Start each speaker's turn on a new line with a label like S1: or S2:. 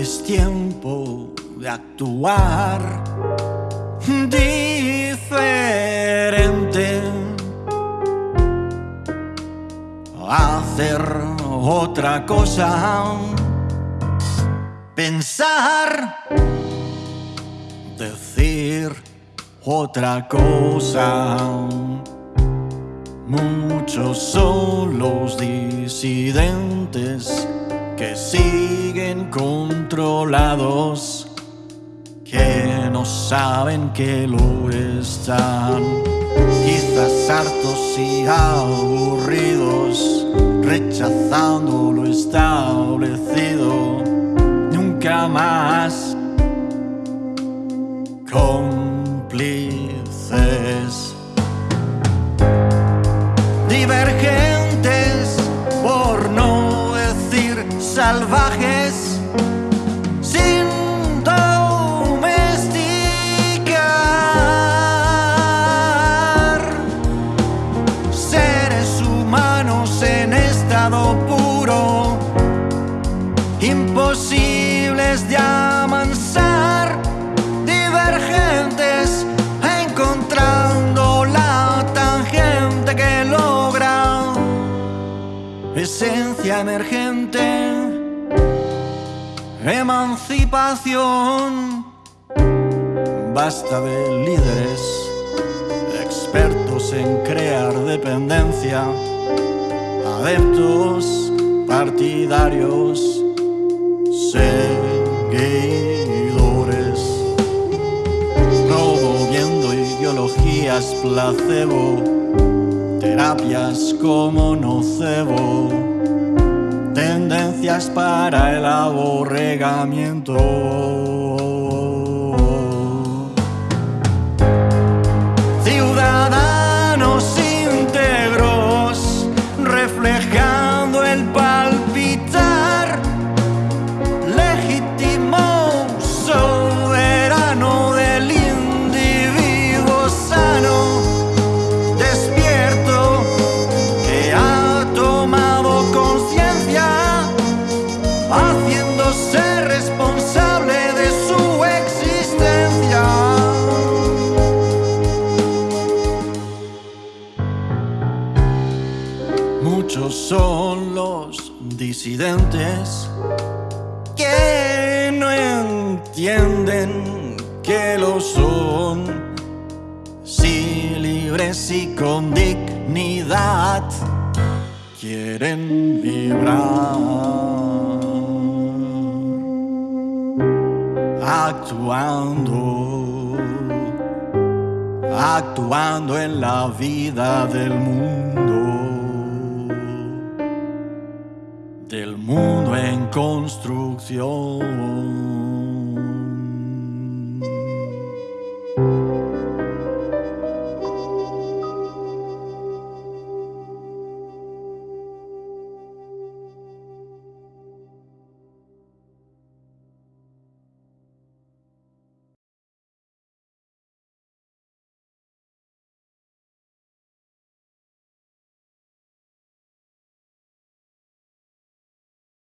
S1: es tiempo de actuar diferente, hacer otra cosa, pensar, decir otra cosa. Muchos son los disidentes que siguen controlados, que no saben que lo están. Quizás hartos y aburridos, rechazando lo establecido, nunca más cómplices. Divergentes, salvajes, sin domesticar. Seres humanos en estado puro, imposibles de amansar, divergentes, encontrando la tangente que logra esencia emergente, emancipación. Basta de líderes, expertos en crear dependencia, adeptos, partidarios, seguidores, promoviendo ideologías placebo, terapias como nocebo, para el aborregamiento. Muchos son los disidentes que no entienden que lo son, si libres y con dignidad quieren vibrar, actuando, actuando en la vida del mundo del mundo en construcción.